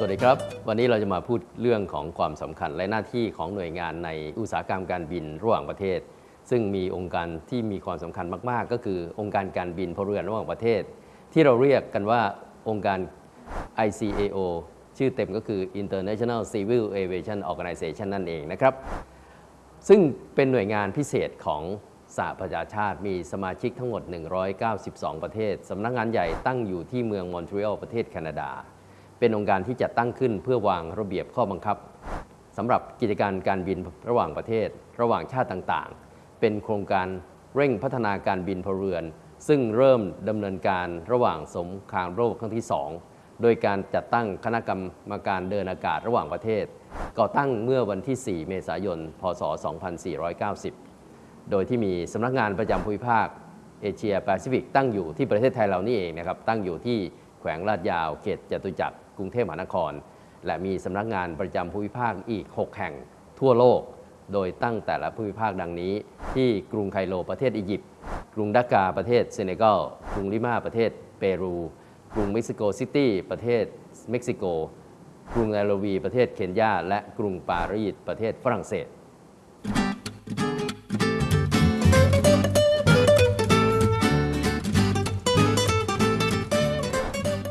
สวัสดีครับ วันนี้เราจะมาพูดเรื่องของความสำคัญและหน้าที่ของหน่วยงานในอุตสาหกรรมการบินระหว่างประเทศ ซึ่งมีองค์การที่มีความสำคัญมาก ๆ ก็คือองค์การการบินพลเรือนระหว่างประเทศ ที่เราเรียกกันว่าองค์การ ICAO ชื่อเต็มก็คือ International Civil Aviation Organization นั่นเองนะครับ ซึ่งเป็นหน่วยงานพิเศษของสหประชาชาติมีสมาชิกทั้งหมด 192 ประเทศ สำนักงานใหญ่ตั้งอยู่ที่เมืองมอนทรีออลประเทศแคนาดา เป็นองค์การที่จัดตั้งขึ้นเพื่อวางระเบียบข้อบังคับสำหรับกิจการการบินระหว่างประเทศ ระหว่างชาติต่างๆ เป็นโครงการเร่งพัฒนาการบินพลเรือน ซึ่งเริ่มดำเนินการระหว่างสงครามโลกครั้งที่ 2 โดยการจัดตั้งคณะกรรมการเดินอากาศระหว่างประเทศ ก่อตั้งเมื่อวันที่ 4 เมษายน พศ 2490 โดยที่มีสำนักงานประจำภูมิภาคเอเชียแปซิฟิกตั้งอยู่ที่ประเทศไทยเรานี่เองนะครับตั้งอยู่ที่ แขวงลาดยาวเขตจตุจักรกรุงเทพมหานคร และมีสำนักงานประจำภูมิภาคอีก 6 แห่งทั่วโลก โดยตั้งแต่ละภูมิภาคดังนี้ ที่กรุงไคโรประเทศอียิปต์กรุงดาการ์ประเทศเซเนกัลกรุงลิมาประเทศเปรูกรุงเม็กซิโกซิตี้ประเทศเม็กซิโก กรุงไนโรบีประเทศเคนยาและกรุงปารีสประเทศฝรั่งเศส